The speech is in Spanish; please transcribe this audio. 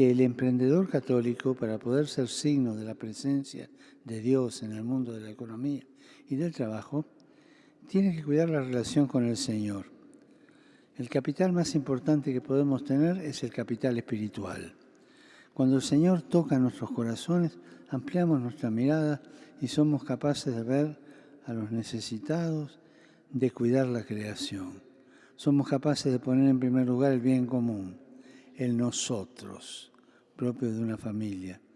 que el emprendedor católico, para poder ser signo de la presencia de Dios en el mundo de la economía y del trabajo, tiene que cuidar la relación con el Señor. El capital más importante que podemos tener es el capital espiritual. Cuando el Señor toca nuestros corazones, ampliamos nuestra mirada y somos capaces de ver a los necesitados, de cuidar la creación. Somos capaces de poner en primer lugar el bien común, el nosotros, propio de una familia.